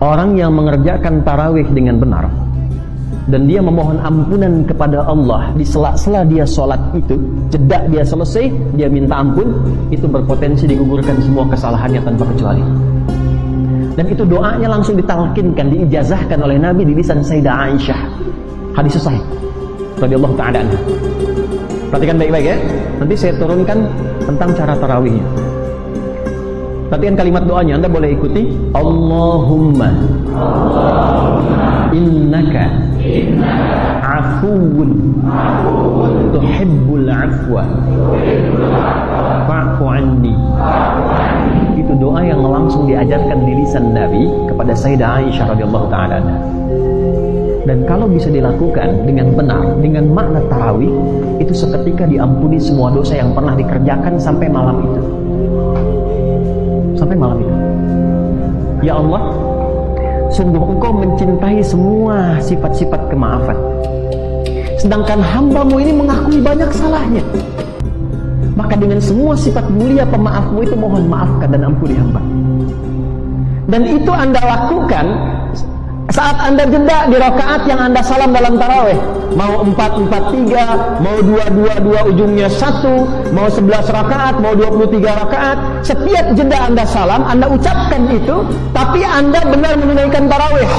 orang yang mengerjakan tarawih dengan benar. Dan dia memohon ampunan kepada Allah. Di sela-sela dia sholat itu jeda dia selesai dia minta ampun itu berpotensi digugurkan semua kesalahannya tanpa kecuali. Dan itu doanya langsung ditalkinkan diijazahkan oleh Nabi di lisan Sayyidah Aisyah. Hadis sahih. Radhiyallahu taala perhatikan baik-baik ya. Nanti saya turunkan tentang cara tarawihnya Perhatikan kalimat doanya, Anda boleh ikuti. Allahumma, Allahumma innaka, innaka afuun, tuhibbul afwa, fa'fu. Itu doa yang langsung diajarkan di lisan Nabi kepada Sayyidah Aisyah radhiyallahu taala dan kalau bisa dilakukan dengan benar, dengan makna tarawih, itu seketika diampuni semua dosa yang pernah dikerjakan sampai malam itu sampai malam itu. Ya Allah, sungguh Engkau mencintai semua sifat-sifat kemaafan. Sedangkan hambamu ini mengakui banyak salahnya. Maka dengan semua sifat mulia pemaafmu itu mohon maafkan dan ampuni hamba. Dan itu anda lakukan saat anda jeda di rakaat yang anda salam dalam taraweh, mau empat empat tiga, mau dua dua dua ujungnya satu, mau sebelas rakaat, mau dua puluh tiga rakaat, setiap jeda anda salam, anda ucapkan itu, tapi anda benar menunaikan taraweh.